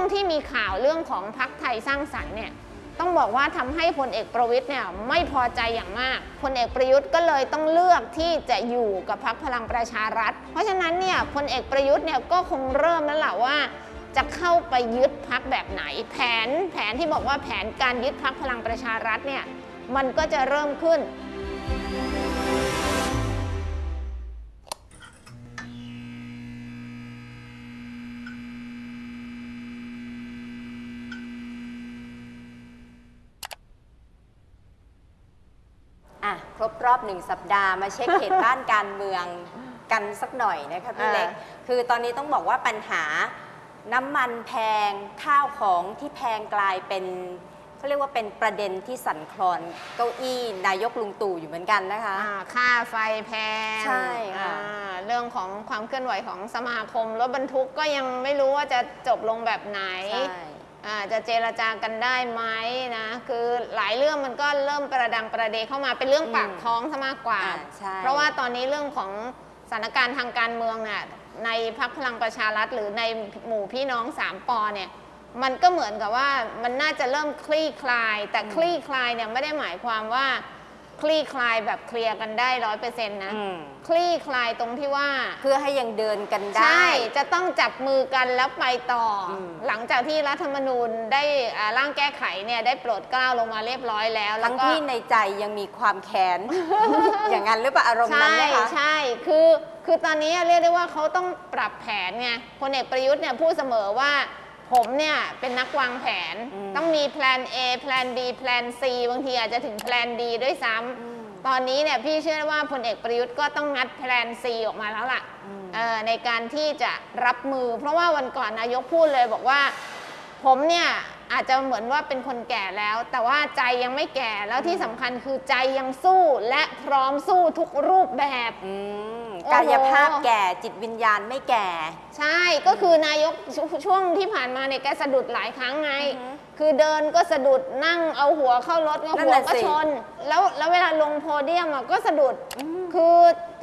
งที่มีข่าวเรื่องของพักไทยสร้างสรรค์เนี่ยต้องบอกว่าทำให้พลเอกประวิตยเนี่ยไม่พอใจอย่างมากพลเอกประยุทธ์ก็เลยต้องเลือกที่จะอยู่กับพักพลังประชารัฐ เพราะฉะนั้นเนี่ยพลเอกประยุทธ์เนี่ยก็คงเริ่มแล้วแหละว่า จะเข้าไปยึดพักแบบไหน แผนแผนที่บอกว่าแผนการยึดพักพลังประชารัฐเนี่ยมันก็จะเริ่มขึ้น หนึ่งสัปดาห์มาเช็คเหตุบ้านการเมืองกันสักหน่อยนะคะพี่อ่าเล็ก คือตอนนี้ต้องบอกว่าปัญหาน้ำมันแพงข้าวของที่แพงกลายเป็นเขาเรียกว่าเป็นประเด็นที่สั่นคลอนเก้าอี้นายกลุงตู่อยู่เหมือนกันนะคะอ่าค่าไฟแพง ใช่ค่ะอ่าเรื่องของความเคลื่อนไหวของสมาคมรถบรรทุกก็ยังไม่รู้ว่าจะจบลงแบบไหนใช่อ่า จะเจรจากันได้ไหมนะคือหลายเรื่องมันก็เริ่มประดังประเดเข้ามาเป็นเรื่องปากท้องซะมากกว่าอ่าใช่เพราะว่าตอนนี้เรื่องของสถานการณ์ทางการเมืองเนี่ยในพักพลังประชารัฐหรือในหมู่พี่น้องสามปอเนี่ยมันก็เหมือนกับว่ามันน่าจะเริ่มคลี่คลาย แต่คลี่คลายเนี่ยไม่ได้หมายความว่า คลี่คลายแบบเคลียร์กันได้ร้อยเปอร์เซ็นต์นะ อืมคลี่คลายตรงที่ว่า เพื่อให้ยังเดินกันได้ ใช่ จะต้องจับมือกันแล้วไปต่ออม หลังจากที่รัฐธรรมนูญได้อ่าร่างแก้ไขเนี่ยได้โปรดเกล้าลงมาเรียบร้อยแล้วแล้ทั้วงก็ที่ในใจยังมีความแค้น อย่างนั้นหรือเปล่าอารมณ์นั้นใช่นะคะ ใช่คือคือตอนนี้เรียกได้ว่าเขาต้องปรับแผนไงพลเอกประยุทธ์เนี่ยพูดเสมอว่า ผมเนี่ยเป็นนักวางแผนอืมต้องมี plan A plan B plan C บางทีอาจจะถึงแพลน D ด้วยซ้ำตอนนี้เนี่ยพี่เชื่อว่าพลเอกประยุทธ์ก็ต้องงัดแพลน C ออกมาแล้วล่ะอืมเอ่อในการที่จะรับมือ เพราะว่าวันก่อนนายกพูดเลยบอกว่า ผมเนี่ยอาจจะเหมือนว่าเป็นคนแก่แล้ว แต่ว่าใจยังไม่แก่แล้วที่สำคัญคือใจยังสู้และพร้อมสู้ทุกรูปแบบอืมโอ้โห กายภาพแก่จิตวิญญาณไม่แก่ ใช่ก็คือนายกชช่วงที่ผ่านมาเนี่ยแกสะดุดหลายครั้งไง อือฮึคือเดินก็สะดุดนั่งเอาหัวเข้ารถก็นั่นหัวน่ะก็สิ ชน แล้วแล้วเวลาลงโพเดียมอะก็สะดุดคือ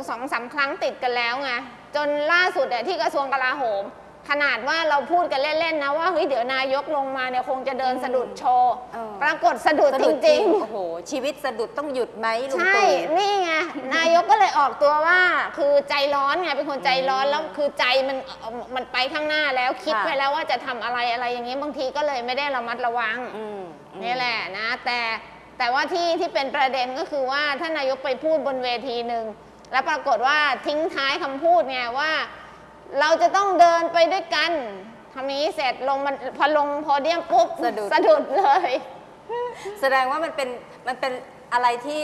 สองสามครั้งติดกันแล้วไงจนล่าสุดอะที่กระทรวงกลาโหม ขนาดว่าเราพูดกันเล่นๆนะว่าเฮ้ยเดี๋ยวนายกลงมาเนี่ยคงจะเดินสะดุดโชว์ เออ ปรากฏสะดุดสะจดุดจริริงงๆ โอ้โห ชีวิตสะดุดต้องหยุดไหมลุงใช่ตู่นี่ไง นายกก็เลยออกตัวว่า คือใจร้อนไง เป็นคนใจร้อน แล้วคือใจมันเอ่อมันไปข้างหน้าแล้ว คิดค่ะ ไปแล้วว่าจะทำอะไรอะไรอย่างนี้บางทีก็เลยไม่ได้ระมัดระวัง อืมอืม นี่แหละนะ แต่แต่ว่าที่ที่เป็นประเด็นก็คือว่าท่านนายกไปพูดบนเวทีหนึ่ง แล้วปรากฏว่าทิ้งท้ายคำพูดไงว่า เราจะต้องเดินไปด้วยกันทำนี้เสร็จลงมันพอลงโพเดียมปุ๊บสะดุด สะดุดเลย แสดงว่ามันเป็นมันเป็นอะไรที่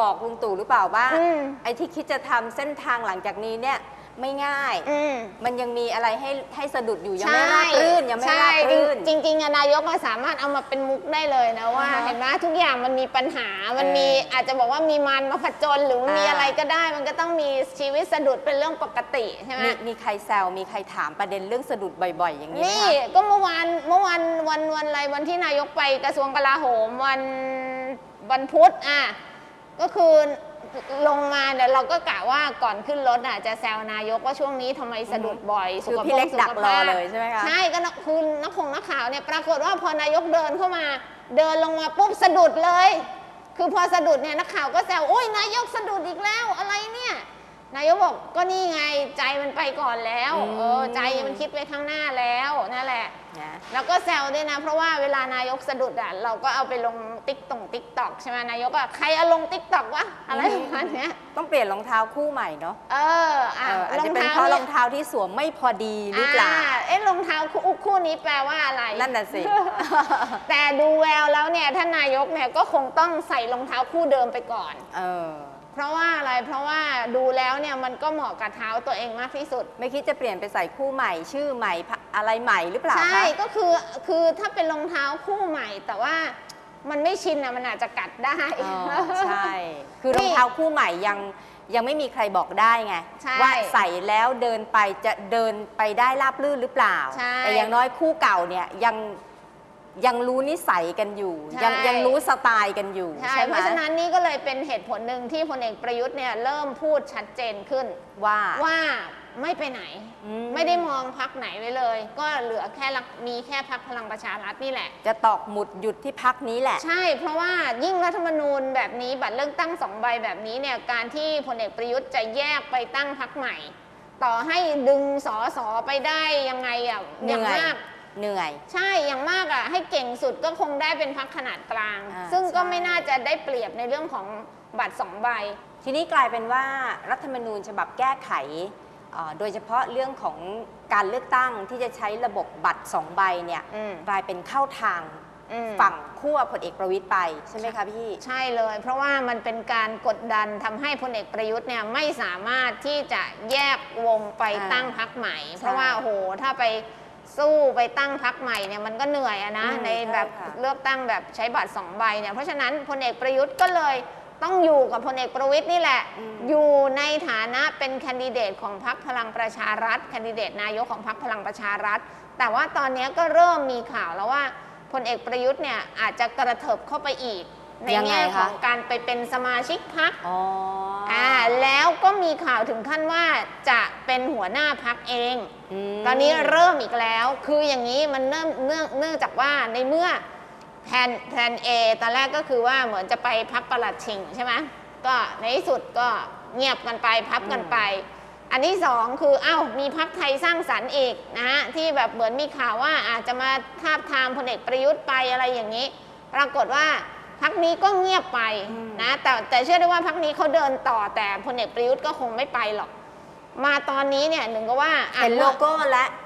บอกลุงตู่หรือเปล่าว่าอืม ไอ้ที่คิดจะทำเส้นทางหลังจากนี้เนี่ย ไม่ง่าย อืม มันยังมีอะไรให้ให้สะดุดอยู่ยังไม่ราบรื่นยังไม่ใช่ราบรื่น จริงจริงๆอะนายกก็สามารถเอามาเป็นมุกได้เลยนะว่า อ่าฮะเห็นไหมทุกอย่างมันมีปัญหา มันมีเออออาจจะบอกว่ามีมันมาผจญหรือมีอ่า อะไรก็ได้ มันก็ต้องมีชีวิตสะดุดเป็นเรื่องปกติใช่ไหมมีมีใครแซวมีใครถามประเด็นเรื่องสะดุดบ่อย ๆ อย่างนี้ไหมนี่คะ ก็เมื่อวานเมื่อวันวันวันอะไรวันที่นายกไปกระทรวงกลาโหมวันวันพุธอะก็คือ ลงมาเดี๋ยวเราก็กะว่าก่อนขึ้นรถอะจะแซวนายกว่าช่วงนี้ทำไมสะดุดบ่อยคือขภาพพี่เล็กดักรอสุขภาพเลยใช่ไหมคะ ใช่ก็นักคือนักคงนักข่าวเนี่ยปรากฏว่าพอนายกเดินเข้ามา เดินลงมาปุ๊บสะดุดเลย คือพอสะดุดเนี่ยนักข่าวก็แซวโอ้ยนายกสะดุดอีกแล้วอะไรเนี่ย นายกบอกก็นี่ไงใจมันไปก่อนแล้วอืม เออใจมันคิดไปข้างหน้าแล้วนั่นแหละ นะแล้วก็แซวด้วยนะ เพราะว่าเวลานายกสะดุดอะเราก็เอาไปลงติ๊กตง TikTok ใช่ไหมนายกอะใครเอาลง TikTok วะอะไรประมาณเนี้ยต้องเปลี่ยนรองเท้าคู่ใหม่เนาะเอออะเอออาจรอจะงเป็นเท้าเพราะรเนี่อยงเท้าที่สวมไม่พอดีหรือเปล่า อ่เอ๊ะรองเท้าคู่คู่นี้แปลว่าอะไร นั่นน่ะสิ แต่ดูแววแล้วเนี่ยท่านนายกเนี่ยก็คงต้องใส่รองเท้าคู่เดิมไปก่อน เออ เพราะว่าอะไรเพราะว่าดูแล้วเนี่ยมันก็เหมาะกับเท้าตัวเองมากที่สุด ไม่คิดจะเปลี่ยนไปใส่คู่ใหม่ ชื่อใหม่พะอะไรใหม่หรือเปล่าใช่คะก็คือคือถ้าเป็นรองเท้าคู่ใหม่ แต่ว่ามันไม่ชินอะมันอาจจะกัดได้อ๋อใช่ คือรองเท้าคู่ใหม่ยังยังไม่มีใครบอกได้ไงใช่ว่าใส่แล้วเดินไปจะเดินไปได้ราบรื่นหรือเปล่าใช่แต่อย่างน้อยคู่เก่าเนี่ยยัง ยังรู้นิสัยกันอยู่ ใช่ ยังยังรู้สไตล์กันอยู่ ใช่ใช่ไหเพมราะฉะนั้นนี่ก็เลยเป็นเหตุผลหนึ่งที่พลเอกประยุทธ์เนี่ยเริ่มพูดชัดเจนขึ้น ว่า ว่าไม่ไปไหน อืไม่ได้มองพักไหนไว้เลย ก็เหลือแค่รักมีแค่พักพลังประชารัฐนี่แหละ จะตอกหมุดหยุดที่พักนี้แหละ ใช่ เพราะว่ายิ่งรัฐธรรมนูญแบบนี้บัตรเลือกตั้งสองใบแบบนี้เนี่ยการที่พลเอกประยุทธ์จะแยกไปตั้งพักใหม่ ต่อให้ดึงสอสอไปได้ยังไงอะเหอย่างนื่อยมาก เหนื่อย ใช่อย่างมากอะให้เก่งสุดก็คงได้เป็นพักขนาดกลาง อ่าซึ่งก็ใช่ ไม่น่าจะได้เปรียบในเรื่องของบัตรสองใบ ทีนี้กลายเป็นว่ารัฐธรรมนูญฉบับแก้ไขเอ่อโดยเฉพาะเรื่องของการเลือกตั้งที่จะใช้ระบบบัตรสองใบเนี่ยอืมกลายเป็นเข้าทางอืม ฝั่งขั้วพลเอกประวิตยไปใช่ไหมคะพี่ ใช่เลย เพราะว่ามันเป็นการกดดันทำให้พลเอกประยุทธ์เนี่ยไม่สามารถที่จะแยกวงไปอ่าตั้งพักใหม่ใช่เพราะว่าโอ้โหถ้าไป สู้ไปตั้งพักใหม่เนี่ยมันก็เหนื่อยอะนะ อืมในแบบใช่ค่ะ เลือกตั้งแบบใช้บัตรสองใบเนี่ยเพราะฉะนั้นพลเอกประยุทธ์ก็เลยต้องอยู่กับพลเอกประวิทย์นี่แหละ อยู่ในฐานะเป็นแคนดิเดตของพรรคพลังประชารัฐแคนดิเดตนายกของพรรคพลังประชารัฐ แต่ว่าตอนนี้ก็เริ่มมีข่าวแล้วว่าพลเอกประยุทธ์เนี่ยอาจจะกระเถิบเข้าไปอีก ในยังไงแง่ขคะ องการไปเป็นสมาชิกพรรคอ๋อออ่าแล้วก็มีข่าวถึงขั้นว่าจะเป็นหัวหน้าพรรคเอง ม ตอนนี้เริ่มอีกแล้ว คืออย่างนี้มันเนื่องเนื่องเนื่องจากว่าในเมื่อแผนแผนเอตอนแรกก็คือว่าเหมือนจะไปพักประหลัดชิงใช่ไหมก็ในที่สุดก็เงียบกันไปพับกันไป อันที่สองคืออ้าวมีพักไทยสร้างสรรค์อีกนะฮะที่แบบเหมือนมีข่าวว่าอาจจะมาทาบทามพลเอกประยุทธ์ไปอะไรอย่างนี้ ปรากฏว่า พักนี้ก็เงียบไปนะแต่แต่เชื่อได้ว่าพักนี้เขาเดินต่อแต่พลเอกประยุทธ์ก็คงไม่ไปหรอก มาตอนนี้เนี่ยหนึ่งก็ว่าอะเห็นโลโก้แล้วเอ้า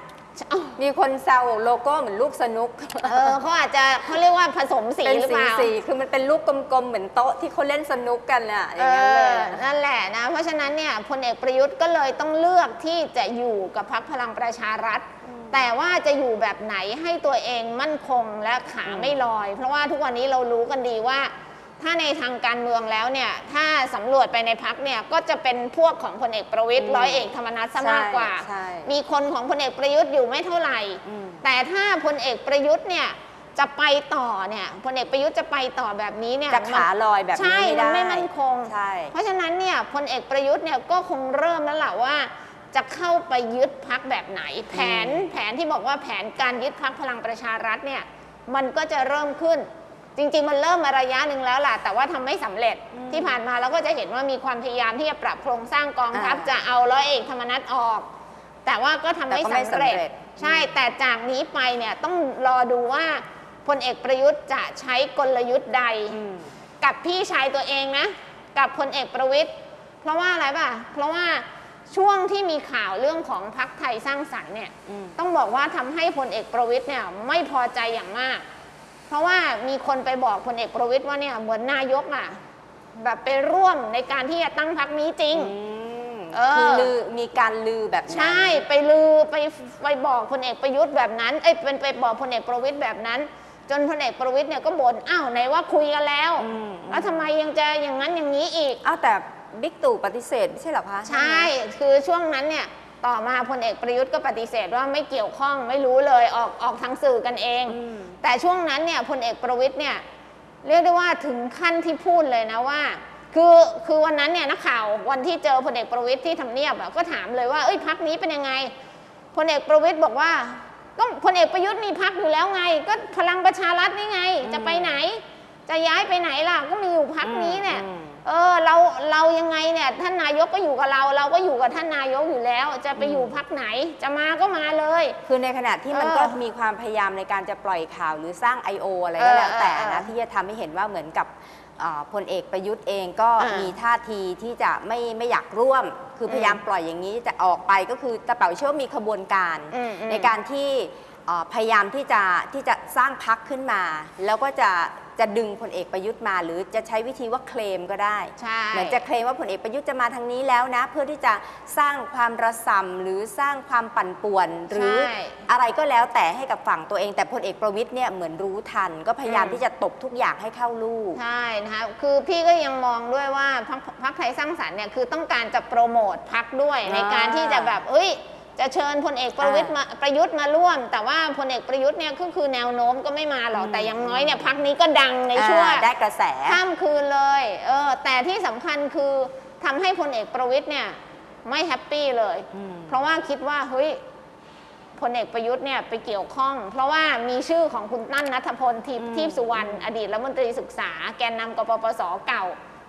มีคนแซวโลโก้เหมือนลูกสนุก เออเขาอาจจะเขาเรียกว่าผสมสีเป็นหรือสีเปล่าสีคือมันเป็นลูกกลมๆ เหมือนโต๊ะที่เขาเล่นสนุกกันน่ะอเอย่างนั้นเลอยนั่นแหละนะ เพราะฉะนั้นเนี่ยพลเอกประยุทธ์ก็เลยต้องเลือกที่จะอยู่กับพรรคพลังประชารัฐ แต่ว่าจะอยู่แบบไหนให้ตัวเองมั่นคงและขาอืมไม่ลอย เพราะว่าทุกวันนี้เรารู้กันดีว่า ถ้าในทางการเมืองแล้วเนี่ยถ้าสำรวจไปในพักเนี่ยก็จะเป็นพวกของพลเอกประวิตยร้อยเอกธรรมนัฐซะมากกว่าใช่ มีคนของพลเอกประยุทธ์อยู่ไม่เท่าไหร่ อืม แต่ถ้าพลเอกประยุทธ์เนี่ยจะไปต่อเนี่ยพลเอกประยุทธ์จะไปต่อแบบนี้เนี่ยจะขาลอยแบบใช่นี้ไม่มันได้ไม่มั่นคง ใช่ เพราะฉะนั้นเนี่ยพลเอกประยุทธ์เนี่ยก็คงเริ่มแล้วล่ะว่า จะเข้าไปยึดพักแบบไหน แผนแผนที่บอกว่าแผนการยึดพักพลังประชารัฐเนี่ยมันก็จะเริ่มขึ้น จริง ๆ มันเริ่มมาระยะหนึ่งแล้วล่ะ แต่ว่าทำไม่สำเร็จที่ผ่านมาเราก็จะเห็นว่ามีความพยายามที่จะปรับโครงสร้างกองทัพอ่าจะเอาร้อยเอกธรรมนัฐออก แต่ว่าก็ทำไม่แต่ก็ไม่สำเร็จสำเร็จ ใช่แต่จากนี้ไปเนี่ยต้องรอดูว่าพลเอกประยุทธ์จะใช้กลยุทธ์ใดอืมกับพี่ชายตัวเองนะ กับพลเอกประวิทย์เพราะว่าอะไรป่ะ เพราะว่าช่วงที่มีข่าวเรื่องของพักไทยสร้างสรรค์เนี่ยอืมต้องบอกว่าทำให้พลเอกประวิทย์เนี่ยไม่พอใจอย่างมาก เพราะว่ามีคนไปบอกพลเอกประวิทย์ว่าเนี่ยเหมือนนายกอะแบบไปร่วมในการที่จะตั้งพักนี้จริงอืมเออ คือลือมีการลือแบบนั้น ใช่ไปลือไปไปบอกพลเอกประยุทธ์แบบนั้นเอ้ยเป็นไปบอกพลเอกประวิทย์แบบนั้น จนพลเอกประวิทย์เนี่ยก็บ่นอ้าวไหนว่าคุยกันแล้วอืม แล้วทำไมยังจะอย่างนั้นอย่างนี้อีก อ้าวแต่บิ๊กตู่ปฏิเสธไม่ใช่เหรอคะ ใช่ คือช่วงนั้นเนี่ย ต่อมาพลเอกประยุทธ์ก็ปฏิเสธว่าไม่เกี่ยวข้องไม่รู้เลยออกออกทางสื่อกันเองอืมแต่ช่วงนั้นเนี่ยพลเอกประวิทย์เนี่ยเรียกได้ว่าถึงขั้นที่พูดเลยนะว่าคือคือวันนั้นเนี่ยนักข่าววันที่เจอพลเอกประวิทย์ที่ทำเนียบอะก็ถามเลยว่าเอ้ยพักนี้เป็นยังไงพลเอกประวิทย์บอกว่าก็พลเอกประยุทธ์มีพักอยู่แล้วไง ก็พลังประชารัฐนี่ไง จะไปไหน จะย้ายไปไหนล่ะก็มีอยู่พักนี้เนี่ยอืม เออเราเรายังไงเนี่ยท่านนายกก็อยู่กับเรา เราก็อยู่กับท่านนายกอยู่แล้ว จะไปอยู่พักไหนจะมาก็มาเลย คือในขณะที่มันเออก็มีความพยายามในการจะปล่อยข่าวหรือสร้าง I.O. อะไรก็แล้วเออแต่เออนะเออที่จะทำให้เห็นว่าเหมือนกับอ่าพลเอกประยุทธ์เองก็อ่ามีมีท่าทีที่จะไม่ไม่อยากร่วม คือพยายามปล่อยอย่างนี้แต่ออกไปก็คือตะเป๋าเชื่อว่ามีขบวนการ อืมอืม ในการที่อ่าพยายามที่จะที่จะสร้างพักขึ้นมา แล้วก็จะ จะดึงพลเอกประยุทธ์มาหรือจะใช้วิธีว่าเคลมก็ได้ใช่เหมือนจะเคลมว่าผลเอกประยุทธ์จะมาทางนี้แล้วนะ เพื่อที่จะสร้างความระสำหรือสร้างความปั่นป่วน หรือใช่อะไรก็แล้วแต่ให้กับฝั่งตัวเอง แต่พลเอกประวิทย์เนี่ยเหมือนรู้ทัน ก็พยายามอืมที่จะตบทุกอย่างให้เข้าลูกใช่นะคะคือพี่ก็ยังมองด้วยว่าพรรคพรรคไทยสร้างสรรค์เนี่ยคือต้องการจะโปรโมทพักด้วยอ่าในการที่จะแบบเอ้ย จะเชิญพลเอกประวิตรมาประยุทธ์มาร่วม แต่ว่าพลเอกประยุทธ์เนี่ยก็คือแนวโน้มก็ไม่มาหรอกอืมแต่อย่างน้อยเนี่ยพักนี้ก็ดังในช่วงอ่าได้กระแสข้ามคืนเลยเออแต่ที่สำคัญคือทำให้พลเอกประวิตรเนี่ยไม่ happy เลยอืมเพราะว่าคิดว่าเฮ้ยพลเอกประยุทธ์เนี่ยไปเกี่ยวข้อง เพราะว่ามีชื่อของคุณตั้นณัฏฐพลทีปอืมทีปสุวรรณอดีตรัฐมนตรีศึกษา แกนนำกปปสเก่า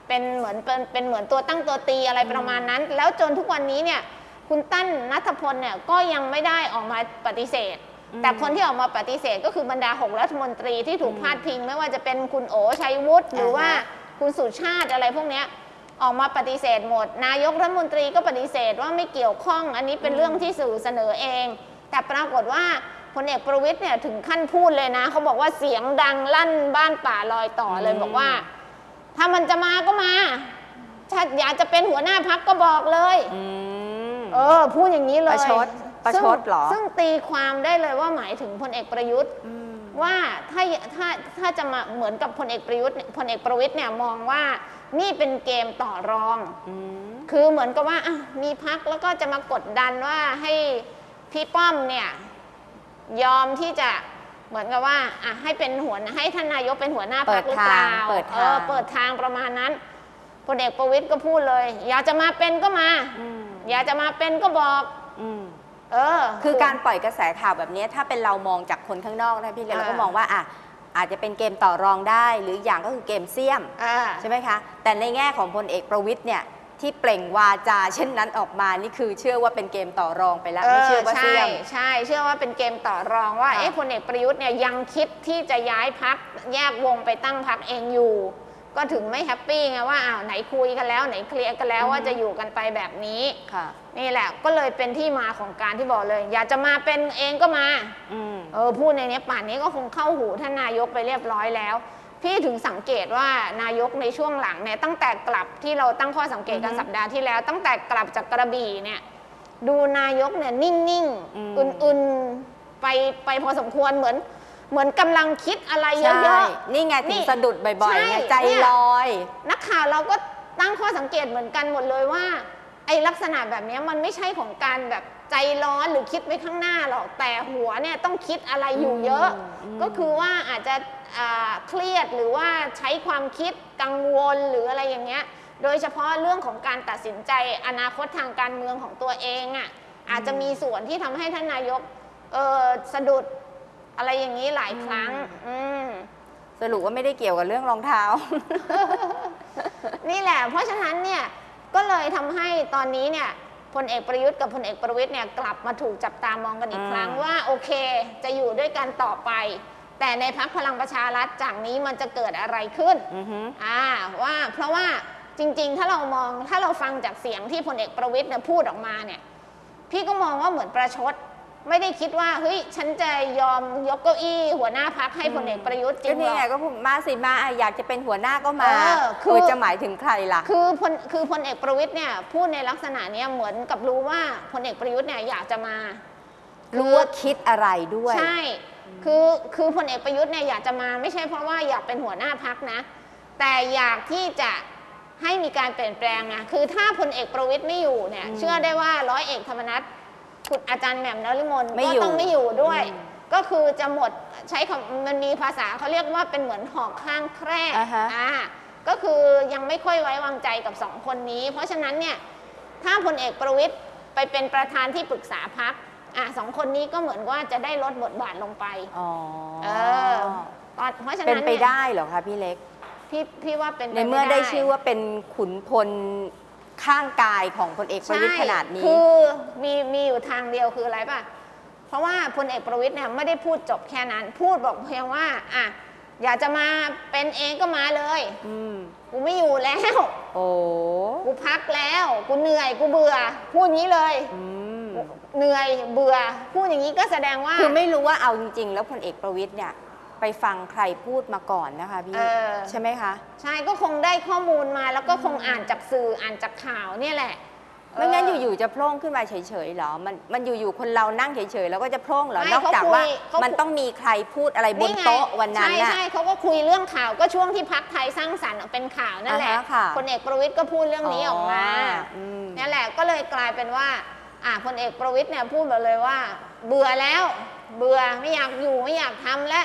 เป็นเหมือนเป็นเป็นเหมือนตัวตั้งตัวตีอะไรประมาณนั้น แล้วจนทุกวันนี้เนี่ย คุณตั้นนัทพลเนี่ยก็ยังไม่ได้ออกมาปฏิเสธ แต่คนที่ออกมาปฏิเสธก็คือบรรดาหกรัฐมนตรีที่ถูกพาดพิง ไม่ว่าจะเป็นคุณโอชัยวุฒิหรือว่าอ่าฮะคุณสุชาติอะไรพวกเนี้ยออกมาปฏิเสธหมด นายกรัฐมนตรีก็ปฏิเสธว่าไม่เกี่ยวข้อง อันนี้เป็นเรื่องที่สื่อเสนอเอง แต่ปรากฏว่าพลเอกประวิตยเนี่ยถึงขั้นพูดเลยนะเขาบอกว่าเสียงดังลั่นบ้านป่าลอยต่อเลยอืมบอกว่า ถ้ามันจะมาก็มา ถ้าอยากจะเป็นหัวหน้าพักก็บอกเลยอืม เออ พูดอย่างนี้เลยประชดประชดซึ่งเหรอซึ่งตีความได้เลยว่าหมายถึงพลเอกประยุทธ์มว่าถ้าถ้าถ้าจะมาเหมือนกับพลเอกประยุทธ์เนี่ยพลเอกประวิตยเนี่ยมองว่านี่เป็นเกมต่อรอง อืม คือเหมือนกับว่าอะมีพักแล้วก็จะมากดดันว่าให้พี่ป้อมเนี่ยยอมที่จะเหมือนกับว่าอะให้เป็นหัวให้ท่านนายกเป็นหัวหน้าพักหรือเปล่าเปิดทางเออเปิดทางประมาณนั้นพลเอกประวิตยก็พูดเลย อยากจะมาเป็นก็มา อืม อยากจะมาเป็นก็บอกอืม เออ คือการปล่อยกระแสข่าวแบบนี้ถ้าเป็นเรามองจากคนข้างนอกนะพี่เล็กอ่าเราก็มองว่าอะอาจจะเป็นเกมต่อรองได้ หรืออย่างก็คือเกมเสี่ยม อ่า ใช่ไหมคะ แต่ในแง่ของพลเอกประวิทย์เนี่ยที่เปล่งวาจาเช่นนั้นออกมานี่คือเชื่อว่าเป็นเกมต่อรองไปแล้วไม่เชื่อว่าใช่เสี่ยม ใช่ เชื่อว่าเป็นเกมต่อรองว่า ค่ะเอ๊ะพลเอกประยุทธ์เนี่ยยังคิดที่จะย้ายพักแยกวงไปตั้งพักเองอยู่ ก็ถึงไม่แฮปปี้ไงว่าอ้าวไหนคุยกันแล้วไหนเคลียร์กันแล้วว่าจะอยู่กันไปแบบนี้ค่ะ นี่แหละก็เลยเป็นที่มาของการที่บอกเลย อยากจะมาเป็นเองก็มาอืมเออพูดในเนี้ยป่านนี้ก็คงเข้าหูท่านนายกไปเรียบร้อยแล้ว พี่ถึงสังเกตว่านายกในช่วงหลังเนี่ยตั้งแต่กลับที่เราตั้งข้อสังเกตกันอือฮึสัปดาห์ที่แล้ว ตั้งแต่กลับจากกระบี่เนี่ย ดูนายกเนี่ยนิ่งอืม ๆอื่นๆไปไปพอสมควรเหมือน เหมือนกำลังคิดอะไรเยใช่อะนี่ไงนี่ถึงสะดุดบ่อยๆไงใช่ใจเนี่ยลอยๆนักข่าวเราก็ตั้งข้อสังเกตเหมือนกันหมดเลยว่า ไอ้ลักษณะแบบเนี้ยมันไม่ใช่ของการแบบใจร้อนหรือคิดไปข้างหน้าหรอกแต่หัวเนี่ยต้องคิดอะไรอยู่เยอะอืมก็คือว่าอาจจะอ่าเครียดหรือว่าใช้ความคิดกังวลหรืออะไรอย่างเงี้ย โดยเฉพาะเรื่องของการตัดสินใจอนาคตทางการเมืองของตัวเองอะอาจจะมีส่วนที่ทำให้ท่านนายกเออสะดุด อะไรอย่างนี้หลายครั้ง อืม สรุปว่าไม่ได้เกี่ยวกับเรื่องรองเท้า นี่แหละ เพราะฉะนั้นเนี่ยก็เลยทำให้ตอนนี้เนี่ยพลเอกประยุทธ์กับพลเอกประวิตยเนี่ยกลับมาถูกจับตามองกันอีกอืมครั้งว่าโอเค จะอยู่ด้วยกันต่อไป แต่ในพักพลังประชารัฐจากนี้มันจะเกิดอะไรขึ้นอือฮึ อ่าว่าเพราะว่าจริงๆ ถ้าเรามองถ้าเราฟังจากเสียงที่พลเอกประวิตยเนี่ยพูดออกมาเนี่ย พี่ก็มองว่าเหมือนประชด ไม่ได้คิดว่าเฮ้ยฉันจะยอมยกเก้าอี้หัวหน้าพักให้พลเอกประยุทธ์จริก็งหรนี่อไงก็พูดมาสิมาอะอยากจะเป็นหัวหน้าก็มาเออคือเออจะหมายถึงใครล่ะ คือพลคือพลเอกประวิตยเนี่ยพูดในลักษณะเนี้ยเหมือนกับรู้ว่าพลเอกประยุทธ์เนี่ยอยากจะมา รู้ว่าคิดอะไรด้วย ใช่ คือ คือพลเอกประยุทธ์เนี่ยอยากจะมาไม่ใช่เพราะว่าอยากเป็นหัวหน้าพักนะ แต่อยากที่จะให้มีการเปลี่ยนแปลงนะ คือถ้าพลเอกประวิตยไม่อยู่เนี่ย อืม เชื่อได้ว่าร้อยเอกธรรมนัฐ คุณอาจารย์แหม่มนฤมลไม่ก็อยู่ ต้องไม่อยู่ด้วยอืมก็คือจะหมดใช้คำมันมีภาษาเขาเรียกว่าเป็นเหมือนหอกข้างแคร่อ่าฮะ อ่าก็คือยังไม่ค่อยไว้วางใจกับสองคนนี้ เพราะฉะนั้นเนี่ยถ้าพลเอกประวิตยไปเป็นประธานที่ปรึกษาพักอะสองคนนี้ก็เหมือนว่าจะได้ลดบทบาทลงไป อ๋อเออตอนเพราะฉะเป็นนั้นไปเนี่ยได้เหรอคะพี่เล็ก พี่พี่ว่าเป็นปในเมื่อได้ม่ชื่อว่าเป็นขุนพล ข้างกายของพลเอกประวิตยใช่ขนาดนี้ คือมีมีอยู่ทางเดียวคืออะไรป่ะ เพราะว่าพลเอกประวิตยเนี่ยไม่ได้พูดจบแค่นั้น พูดบอกเพียงว่าอะอยากจะมาเป็นเองก็มาเลยอืมกูไม่อยู่แล้ว โอ้กูพักแล้ว กูเหนื่อย กูเบื่อ พูดงี้เลยอืมเหนื่อยเบื่อ พูดอย่างนี้ก็แสดงว่า คือไม่รู้ว่าเอาจริงๆ แล้วพลเอกประวิตยเนี่ย ไปฟังใครพูดมาก่อนนะคะพี่ เออ ใช่ไหมคะ ใช่ก็คงได้ข้อมูลมาแล้วก็คงอ่านจากสื่ออ่านจากข่าวเนี่ยแหละไม่งั้นเอยู่ๆจะโพล่งขึ้นมาเฉยๆเหรอ มันมันอยู่ๆคนเรานั่งเฉยๆแล้วก็จะโพล่งเหรอไม่นอกจากว่าเขาคุยเขาคุยมันต้องมีใครพูดอะไรบนไงโต๊ะวันนั้นใช่น่ะใช่เขาก็คุยเรื่องข่าวก็ช่วงที่พักไทยสร้างสรรค์เป็นข่าวนั่นแหละอ่าฮะค่ะพลเอกประวิตยก็พูดเรื่องนี้ออกมาอืมนั่นแหละก็เลยกลายเป็นว่าอ่าพลเอกประวิตยเนี่ยพูดมาเลยว่า เบื่อแล้ว เบื่อไม่อยากอยู่ไม่อยากทำแล้วม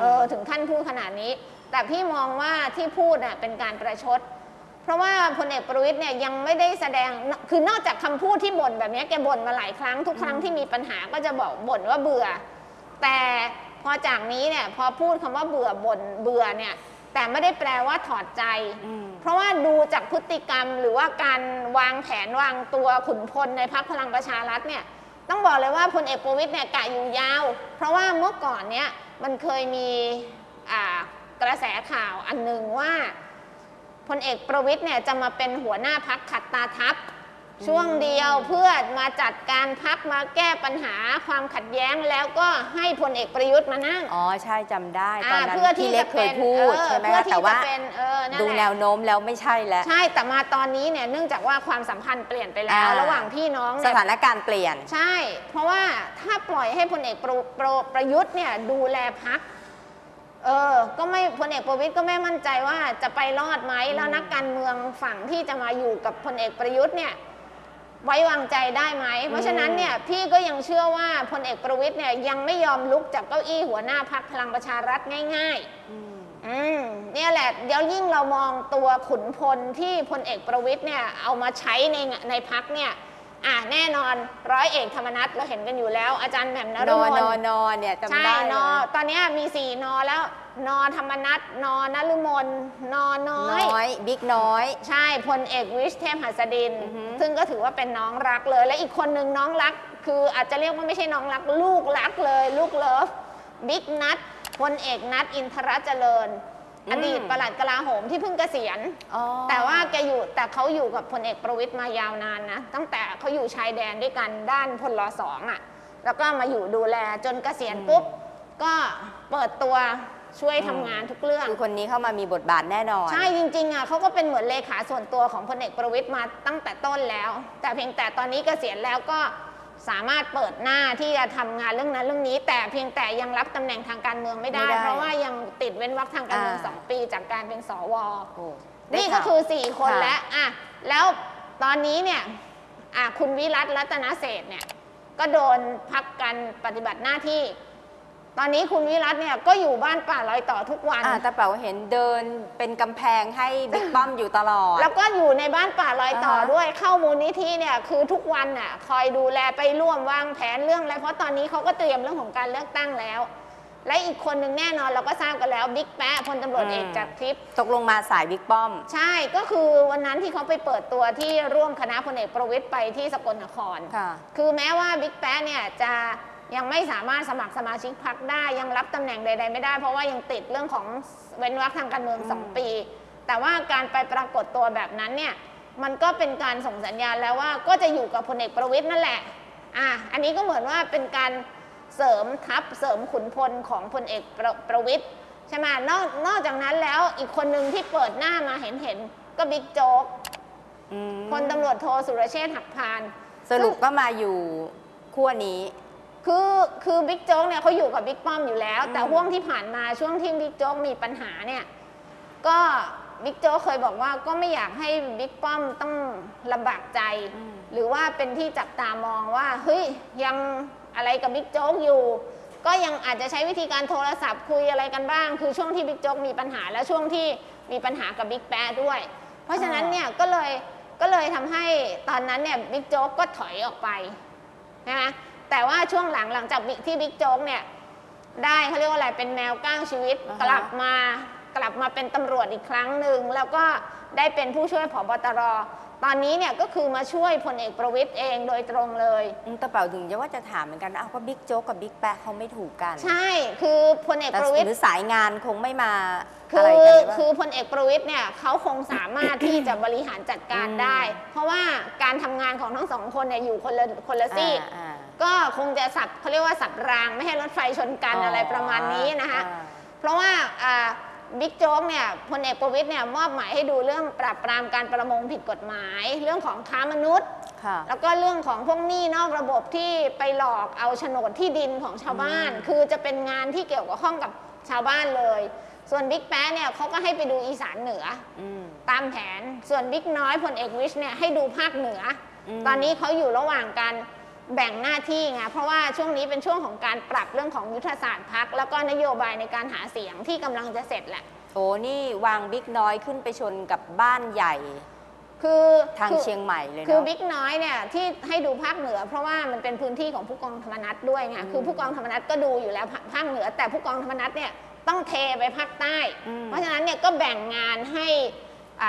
เออถึงขั้นพูดขนาดนี้ แต่พี่มองว่าที่พูดน่ะเป็นการประชด เพราะว่าพลเอกประวิตยเนี่ยยังไม่ได้แสดงคือนอกจากคำพูดที่บ่นแบบนี้แกบ่นมาหลายครั้งทุกครั้งที่มีปัญหาก็จะบอกบ่นว่าเบื่อ แต่พอจากนี้เนี่ยพอพูดคำว่าเบื่อบ่นเบื่อเนี่ยแต่ไม่ได้แปลว่าถอดใจอืมเพราะว่าดูจากพฤติกรรมหรือว่าการวางแผนวางตัวขุนพลในพักพลังประชารัฐเนี่ยต้องบอกเลยว่าพลเอกประวิตยเนี่ยกะอยู่ยาว เพราะว่าเมื่อก่อนเนี่ย มันเคยมีกระแสข่าวอันหนึ่งว่าพลเอกประวิทย์เนี่ยจะมาเป็นหัวหน้าพักขัดตาทัพ ช่วงเดียวเพื่อมาจัดการพักมาแก้ปัญหาความขัดแย้งแล้วก็ให้พลเอกประยุทธ์มานั่ง อ๋อใช่จำได้ตอนอ่านั้นเพื่อที่พี่เล็จะกเคเป็ยนพูดเออใช่ไหมเพื่อคะที่แต่ว่าจะเป็นเออนั่นดูแหละแนวโน้มแล้วไม่ใช่แล้ว ใช่แต่มาตอนนี้เนี่ยเนื่องจากว่าความสัมพันธ์เปลี่ยนไปแล้ว อ่า ระหว่างพี่น้องสเนี่ยถานการณ์เปลี่ยน ใช่ เพราะว่าถ้าปล่อยให้พลเอกประประประยุทธ์เนี่ยดูแลพักเออก็ไม่พลเอกประวิตยก็ไม่มั่นใจว่าจะไปรอดไหมแล้วนักการเมืองฝั่งที่จะมาอยู่กับพลเอกประยุทธ์เนี่ย ไว้วางใจได้ไหม เพราะฉะนั้นเนี่ยพี่ก็ยังเชื่อว่าพลเอกประวิตยเนี่ยยังไม่ยอมลุกจากเก้าอี้หัวหน้าพักพลังประชารัฐง่ายๆอืมเนี่ยแหละเดี๋ยวยิ่งเรามองตัวขุนพลที่พลเอกประวิตยเนี่ยเอามาใช้ในในพักเนี่ย อะแน่นอนร้อยเอกธรรมนัฐเราเห็นกันอยู่แล้ว อาจารย์แหม่มนนฤอมนลอนอเนี่ยจำใช่ได้นเลอยตอนเนี้ยมีสี่นอแล้วนอธรรมนัสนอนฤมลนอน้อย น้อยบิ๊กน้อย ใช่พลเอกวิชญ์เทพหัสดิน อือฮึ ซึ่งก็ถือว่าเป็นน้องรักเลย และอีกคนหนึ่งน้องรัก คืออาจจะเรียกว่าไม่ใช่น้องรัก ลูกรักเลย ลูก love บิ๊กณัฐพลเอกณัฐอินทรเจริญ อดีตปลัดกลาโหมที่เพิ่งเกษียณ อ๋อแต่ว่าแกอยู่แต่เขาอยู่กับพลเอกประวิตรมายาวนานนะ ตั้งแต่เขาอยู่ชายแดนด้วยกันด้านพลสองอะ แล้วก็มาอยู่ดูแลจนเกษียณปุ๊บ ก็เปิดตัวช่วยทำงานทุกเรื่อง คือคนนี้เข้ามามีบทบาทแน่นอน ใช่จริงๆอะเขาก็เป็นเหมือนเลขาส่วนตัวของพลเอกประวิตยมาตั้งแต่ต้นแล้ว แต่เพียงแต่ตอนนี้เกษียณแล้วก็ สามารถเปิดหน้าที่จะทำงานเรื่องนั้นเรื่องนี้ แต่เพียงแต่ยังรับตำแหน่งทางการเมืองไม่ได้ ไม่ได้เพราะว่ายังติดเว้นวรรคทางการเมืองอ่า สองปีจากการเป็นสว โอ้นี่ได้ก็ข่าว คือ 4 คนค่ะ แล้วอะแล้วตอนนี้เนี่ยอะคุณวิรัตรัตนเศรษฐ์เนี่ย ก็โดนพักการปฏิบัติหน้าที่ ตอนนี้คุณวิรัตเนี่ยก็อยู่บ้านป่าลอยต่อทุกวัน อ่าแต่เป๋าเห็นเดินเป็นกำแพงให้บิ๊กป้อมอยู่ตลอด แล้วก็อยู่ในบ้านป่าลอยต่ออ่าฮะ ด้วยเข้ามูลนิธิเนี่ยคือทุกวันน่ะคอยดูแลไปร่วมวางแผนเรื่องอะไรเพราะตอนนี้เขาก็เตรียมเรื่องของการเลือกตั้งแล้ว และอีกคนหนึ่งแน่นอนเราก็ทราบกันแล้วบิ๊กแป๊ะพลตำรวจเอกจากทิพย์ตกลงมาสายบิ๊กป้อม ใช่ก็คือวันนั้นที่เขาไปเปิดตัวที่ร่วมคณะพลเอกประวิตยไปที่สกลนคร ค่ะ คือแม้ว่าบิ๊กแป๊ะเนี่ยจะ ยังไม่สามารถสมัครสมาชิกพรรคได้ยังรับตำแหน่งใด ๆ ไม่ได้ เพราะว่ายังติดเรื่องของเว้นวรรคทางการเมืองอืม2ปี แต่ว่าการไปปรากฏตัวแบบนั้นเนี่ยมันก็เป็นการส่งสัญญาณแล้วว่าก็จะอยู่กับพลเอกประวิตยนั่นแหละอะอันนี้ก็เหมือนว่าเป็นการเสริมทัพเสริมขุนพลของพลเอกประประวิตยใช่ไหมนอกนอกจากนั้นแล้วอีกคนหนึ่งที่เปิดหน้ามาเห็นเห็นๆก็บิ๊กโจ๊กอืมพลตำรวจโทสุรเชษฐ์หักพาล สรุปก็มาอยู่ขั้วนี้ คือคือบิ๊กโจ๊กเนี่ยเขาอยู่กับบิ๊กป้อมอยู่แล้ว แต่อืมช่วงที่ผ่านมาช่วงที่บิ๊กโจ๊กมีปัญหาเนี่ยก็บิ๊กโจ๊กเคยบอกว่าก็ไม่อยากให้บิ๊กป้อมต้องลำบากใจ หรือว่าเป็นที่จับตามองว่าเฮ้ยยังอะไรกับบิ๊กโจ๊กอยู่ ก็ยังอาจจะใช้วิธีการโทรศัพท์คุยอะไรกันบ้าง คือช่วงที่บิ๊กโจ๊กมีปัญหาและช่วงที่มีปัญหากับบิ๊กแป๊ะด้วย เพราะฉะนั้นเนี่ยก็เลยก็เลยทำให้ตอนนั้นเนี่ยบิ๊กโจ๊กก็ถอยออกไปนะ แต่ว่าช่วงหลังหลังจากบิ๊กที่บิ๊กโจ๊กเนี่ยได้เขาเรียกว่าอะไรเป็นแมวเก้าชีวิตอ่าฮะ กลับมากลับมาเป็นตำรวจอีกครั้งหนึ่งแล้วก็ได้เป็นผู้ช่วยผบตร ตอนนี้เนี่ยก็คือมาช่วยพลเอกประวิตยเองโดยตรงเลย อืมแต่เป๋าถึงจะว่าจะถามเหมือนกันอ้าวก็บิ๊กโจ๊กกับบิ๊กแปะเขาไม่ถูกกันใช่คือพลเอกแต่ประวิตย หรือสายงานคงไม่มาคือะไรอกันหรือเปล่า คือพลเอกประวิตยเนี่ยเขาคงสามารถ ที่จะบริหารจัดการอืมได้ เพราะว่าการทำงานของทั้งสองคนเนี่ยอยู่คนละคนละซีกอ่า ก็คงจะสับเขาเรียกว่าสับรางไม่ให้รถไฟชนกันอ๋อออะไรประมาณนี้นะคะอ่าเพราะว่าอ่าบิ๊กโจ๊กเนี่ยพลเอกประวิตยเนี่ยมอบหมายให้ดูเรื่องปราบปรามการประมงผิดกฎหมาย เรื่องของค้ามนุษย์ค่ะแล้วก็เรื่องของพวกหนี้นอกระบบที่ไปหลอกเอาโฉนดที่ดินของชาวบ้านอืมคือจะเป็นงานที่เกี่ยวกับข้องกับชาวบ้านเลย ส่วนบิ๊กแป๊ะเนี่ยเขาก็ให้ไปดูอีสานเหนืออืมตามแผนส่วนบิ๊กน้อยพลเอกวิชเนี่ยให้ดูภาคเหนืออมตอนนี้เขาอยู่ระหว่างการ แบ่งหน้าที่ไงเพราะว่าช่วงนี้เป็นช่วงของการปรับเรื่องของยุทธศาสตร์พักแล้วก็นโยบายในการหาเสียงที่กำลังจะเสร็จแหละ โอ้นี่วางบิ๊กน้อยขึ้นไปชนกับบ้านใหญ่ คือทางคือเชียงใหม่เลยคือเนาะบิ๊กน้อยเนี่ยที่ให้ดูภาคเหนือ เพราะว่ามันเป็นพื้นที่ของผู้กองธรรมนัฐด้วยไงอืมคือผู้กองธรรมนัฐก็ดูอยู่แล้วภาภาคเหนือ แต่ผู้กองธรรมนัฐเนี่ยต้องเทไปภาคใต้อืมเพราะฉะนั้นเนี่ยก็แบ่งงานให้อ่า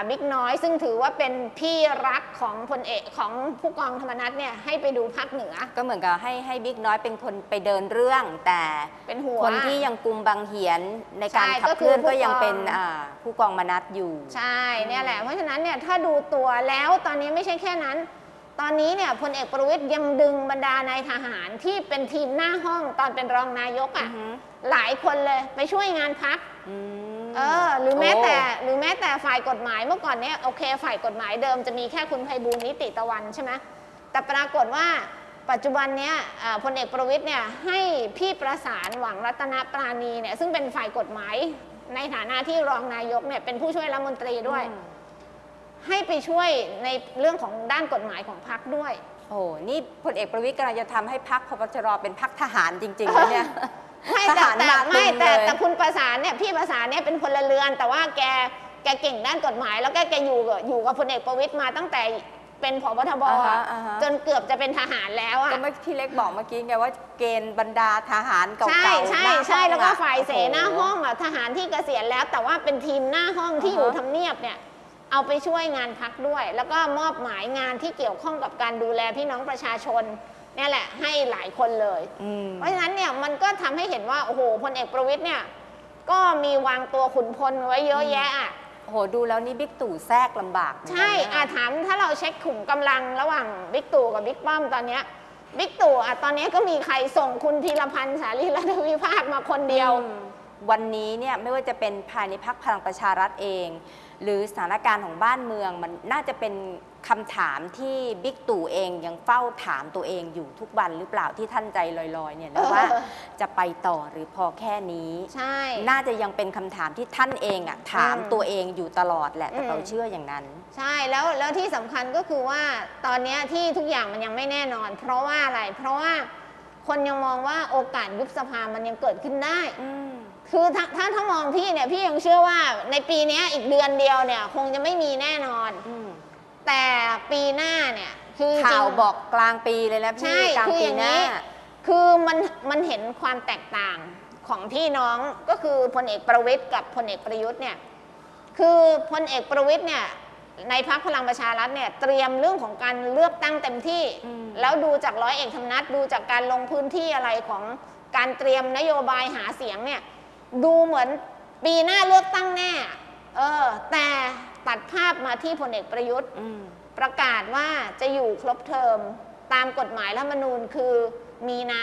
บิ๊กน้อย ซึ่งถือว่าเป็นพี่รักของพลเอกของผู้กองธรรมนัฐเนี่ยให้ไปดูภาคเหนือ ก็เหมือนกับให้ให้บิ๊กน้อยเป็นคนไปเดินเรื่อง แต่เป็นหัวคนที่ยังกุมบังเหียนในการใช่ขับก็เคคือลื่อนผู้ก็ยังกองเป็นอ่าผู้กองมนัดอยู่ ใช่เนี่ยแหละเพราะฉะนั้นเนี่ยถ้าดูตัวแล้วตอนนี้ไม่ใช่แค่นั้นตอนนี้เนี่ยพลเอกประวิตยยังดึงบรรดานายทหารที่เป็นทีมหน้าห้องตอนเป็นรองนายกอือะ่ะอฮึหลายคนเลยไปช่วยงานพักอืม เออหรือแม้แต่โหรือแม้แต่ฝ่ายกฎหมายเมื่อก่อนเนี่ยโอเคฝ่ายกฎหมายเดิมจะมีแค่คุณไพบูลย์นิติตะวันใช่ไหมแต่ปรากฏว่าปัจจุบันเนี้ยเอ่อพลเอกประวิตยเนี่ยให้พี่ประสานหวังรัตนปราณีเนี่ยซึ่งเป็นฝ่ายกฎหมายในฐานะที่รองนายกเนี่ยเป็นผู้ช่วยรัฐมนตรีด้วยอืมให้ไปช่วยในเรื่องของด้านกฎหมายของพรรคด้วย โอ้นี่พลเอกประวิตยกำลังจะทำให้พักพปชรเป็นพักทหารจริงๆนะเนี่ย ไม่ทแต่หารแต่มาไม่ตึงแต่เลยแต่คุณประสานเนี่ยพี่ประสานเนี่ยเป็นพลเรือน แต่ว่าแกแกเก่งด้านกฎหมาย แล้วก็แกอยู่กับอยู่กับพลเอกประวิตยมาตั้งแต่เป็นผบทบอ่าอะฮะอ่าฮะ จนเกือบจะเป็นทหารแล้วอะก็เมื่อพี่เล็กบอกเมื่อกี้ไงว่าเกณฑ์บรรดาทหารเก่าๆใช่ใช่หน้าใช่ห้องแล้วก็อะฝ่ายเสหน้าโโห้องอะทหารที่เกษียณแล้ว แต่ว่าเป็นทีมหน้าห้องที่อ่าฮะอยู่ทำเนียบเนี่ยเอาไปช่วยงานพักด้วย แล้วก็มอบหมายงานที่เกี่ยวข้องกับการดูแลพี่น้องประชาชน เนี่ยแหละให้หลายคนเลย อืม เพราะฉะนั้นเนี่ยมันก็ทำให้เห็นว่าโอ้โหพลเอกประวิตยเนี่ยก็มีวางตัวขุนพลไว้เยอะแยะอะโอ้โหดูแล้วนี่บิ๊กตู่แทรกลำบากเหมือนกันใช่นะอาถามถ้าเราเช็คขุมกำลังระหว่างบิ๊กตู่กับบิ๊กป้อมตอนเนี้ยบิ๊กตู่อะตอนเนี้ยก็มีใครส่งคุณพีระพันธุ์สาลีรัฐวิภาคมาคนเดียว อืมวันนี้เนี่ยไม่ว่าจะเป็นภายในพรรคพลังประชารัฐเอง หรือสถานการณ์ของบ้านเมืองมันน่าจะเป็น คำถามที่บิ๊กตู่เองยังเฝ้าถามตัวเองอยู่ทุกวันหรือเปล่าที่ท่านใจลอยๆเนี่ยนะว่าเออจะไปต่อหรือพอแค่นี้ ใช่ น่าจะยังเป็นคำถามที่ท่านเองอะถามอืมตัวเองอยู่ตลอดแหละแต่อืมเราเชื่ออย่างนั้น ใช่แล้วแล้วที่สำคัญก็คือว่าตอนเนี้ยที่ทุกอย่างมันยังไม่แน่นอน เพราะว่าอะไรเพราะว่าคนยังมองว่าโอกาสยุบสภามันยังเกิดขึ้นได้อืมคือถ้าถ้าถ้ามองพี่เนี่ยพี่ยังเชื่อว่าในปีเนี้ยอีกเดือนเดียวเนี่ย คงจะไม่มีแน่นอนอืม แต่ปีหน้าเนี่ยคือจริงข่าวบอกกลางปีเลยนะใช่ พี่กลางคือปีอย่างหน้า นี้ คือมันมันเห็นความแตกต่างของพี่น้องก็คือพลเอกประวิตยกับพลเอกประยุทธ์เนี่ย คือพลเอกประวิตยเนี่ยในพรรคพลังประชารัฐเนี่ยเตรียมเรื่องของการเลือกตั้งเต็มที่ อืม แล้วดูจากร้อยเอกธรรมนัฐดูจากการลงพื้นที่อะไรของการเตรียมนโยบายหาเสียงเนี่ย ดูเหมือนปีหน้าเลือกตั้งแน่ เออ แต่ ตัดภาพมาที่พลเอกประยุทธ์อืมประกาศว่าจะอยู่ครบเทอมตามกฎหมายรัฐธรรมนูญคือมีนา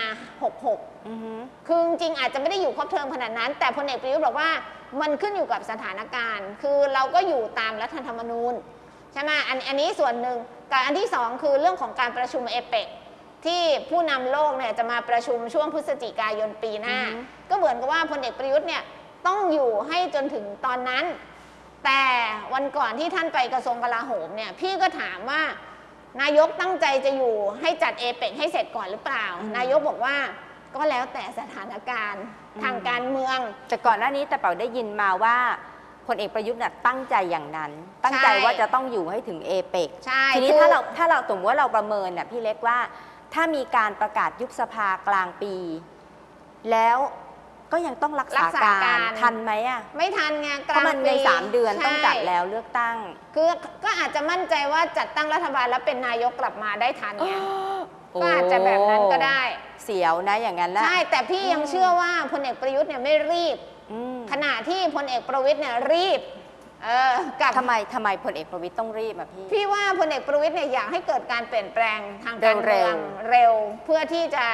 66อือหือคือจริงๆอาจจะไม่ได้อยู่ครบเทอมขนาดนั้น แต่พลเอกประยุทธ์บอกว่ามันขึ้นอยู่กับสถานการณ์ คือเราก็อยู่ตามรัฐธรรมนูญใช่ไหมอันอันนี้ส่วนหนึ่งกับอันที่สองคือเรื่องของการประชุมเอเปกที่ผู้นำโลกเนี่ยจะมาประชุมช่วงพฤศจิกายนปีหน้าอือฮึก็เหมือนกับว่าพลเอกประยุทธ์เนี่ยต้องอยู่ให้จนถึงตอนนั้น แต่วันก่อนที่ท่านไปกระทรวงกลาโหมเนี่ยพี่ก็ถามว่านายกตั้งใจจะอยู่ให้จัดเอเปกให้เสร็จก่อนหรือเปล่าอืมนายกบอกว่าก็แล้วแต่สถานการณ์อืมทางการเมือง แต่ก่อนหน้านี้แต่เป่าได้ยินมาว่าพลเอกประยุทธ์น่ะตั้งใจอย่างนั้น ตั้งใจใช่ว่าจะต้องอยู่ให้ถึงเอเปกใช่ทีนี้คือถ้าเราถ้าเราสมมติว่าเราประเมินน่ะพี่เล็กว่า ถ้ามีการประกาศยุบสภากลางปี แล้ว ก็ยังต้องรักษารักษาการการทันไหมอะไม่ทันไงกเพราะลางมันในปีสามเดือนต้องจัดใช่แล้วเลือกตั้ง คือก็อาจจะมั่นใจว่าจัดตั้งรัฐบาลแล้วเป็นนายกกลับมาได้ทันไงก็อาจจะแบบนั้นก็ได้ เสียวนะอย่างนั้นนะใช่แต่พี่ยังเชื่อว่าพลเอกประยุทธ์เนี่ยไม่รีบอืมขณะที่พลเอกประวิตยเนี่ยรีบเออกับทำไมทำไมพลเอกประวิตยต้องรีบอะพี่ พี่ว่าพลเอกประวิตยเนี่ยอยากให้เกิดการเปลี่ยนแปลงทางการเร็เมืวๆองเร็ว เพื่อที่จะ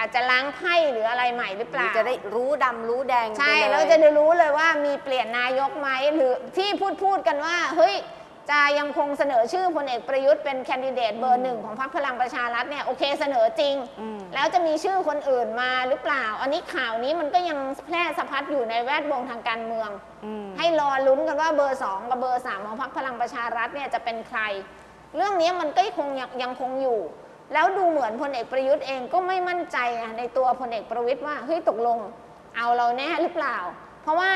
อาจจะล้างไพ่หรืออะไรใหม่หรือเปหรือล่าจะได้รู้ดำรู้แดงใช่ไปเยแล้วจะได้รู้เลยว่ามีเปลี่ยนนายกไหมหรือที่พูดพูดกันว่าเฮ้ยจะยังคงเสนอชื่อพลเอกประยุทธ์เป็นแคนดิเดตเบอร์หนึ่งของพรรคพลังประชารัฐเนี่ยโอเคเสนอจริง อืม แล้วจะมีชื่อคนอื่นมาหรือเปล่า อันนี้ข่าวนี้มันก็ยังแพร่สะพัดอยู่ในแวดวงทางการเมือง อืม ให้รอลุ้นกันว่าเบอร์ 2 กับเบอร์ 3 ของพรรคพลังประชารัฐเนี่ยจะเป็นใคร เรื่องนี้มันก็คงยังยังคงอยู่ แล้วดูเหมือนพลเอกประยุทธ์เองก็ไม่มั่นใจอะในตัวพลเอกประวิตยว่าเฮ้ยตกลงเอาเราแน่หรือเปล่า เพราะว่า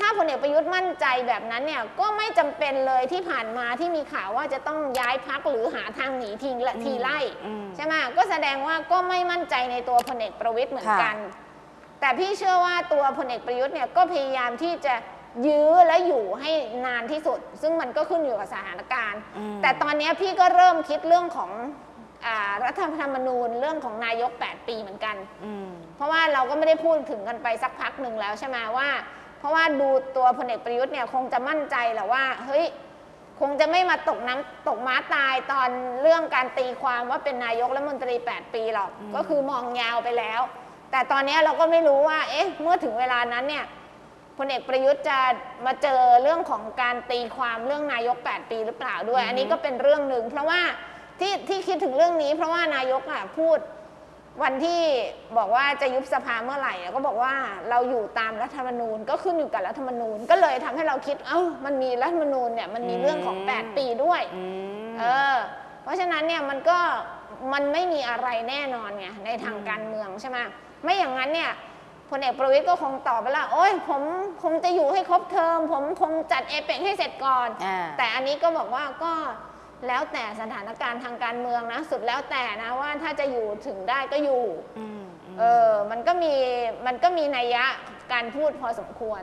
ถ้าพลเอกประยุทธ์มั่นใจแบบนั้นเนี่ยก็ไม่จำเป็นเลยที่ผ่านมาที่มีข่าวว่าจะต้องย้ายพักหรือหาทางหนีทีละทีไล่อืมใช่ไหมก็แสดงว่าก็ไม่มั่นใจในตัวพลเอกประวิตยเหมือนกัน แต่พี่เชื่อว่าตัวพลเอกประยุทธ์เนี่ยก็พยายามที่จะยื้อและอยู่ให้นานที่สุด ซึ่งมันก็ขึ้นอยู่กับสถานการณ์อืมแต่ตอนนี้พี่ก็เริ่มคิดเรื่องของ อารัฐธรรมนูญเรื่องของนายก 8 ปีเหมือนกัน อืม เพราะว่าเราก็ไม่ได้พูดถึงกันไปสักพักหนึ่งแล้วใช่ไหมว่า เพราะว่าดูตัวพลเอกประยุทธ์เนี่ยคงจะมั่นใจแหละว่า เฮ้ย คงจะไม่มาตกน้ำตกม้าตายตอนเรื่องการตีความว่าเป็นนายกรัฐมนตรี 8 ปีหรอก อืม ก็คือมองยาวไปแล้ว แต่ตอนนี้เราก็ไม่รู้ว่า เอ๊ะ เมื่อถึงเวลานั้นเนี่ยพลเอกประยุทธ์จะมาเจอเรื่องของการตีความเรื่องนายก 8 ปีหรือเปล่าด้วย อันนี้ก็เป็นเรื่องหนึ่งเพราะว่า ที่ที่คิดถึงเรื่องนี้ เพราะว่านายกอะพูดวันที่บอกว่าจะยุบสภาเมื่อไหร่อะก็บอกว่าเราอยู่ตามรัฐธรรมนูญก็ขึ้นอยู่กับรัฐธรรมนูญ ก็เลยทำให้เราคิด เอ้ามันมีรัฐธรรมนูญเนี่ยมันมีเรื่องของอืม8ปีด้วยอืมเออเพราะฉะนั้นเนี่ยมันก็มันไม่มีอะไรแน่นอนไงในทางอืมการเมืองใช่ไหมไม่อย่างนั้นเนี่ยพลเอกประวิตยก็คงตอบไปแล้วโอ้ยผมคงจะอยู่ให้ครบเทอม ผมคงจัดเอเปกให้เสร็จก่อนอ่าแต่อันนี้ก็บอกว่าก็ แล้วแต่สถานการณ์ทางการเมืองนะ สุดแล้วแต่นะว่าถ้าจะอยู่ถึงได้ก็อยู่อืมอืมเออมันก็มีมันก็มีนัยยะการพูดพอสมควร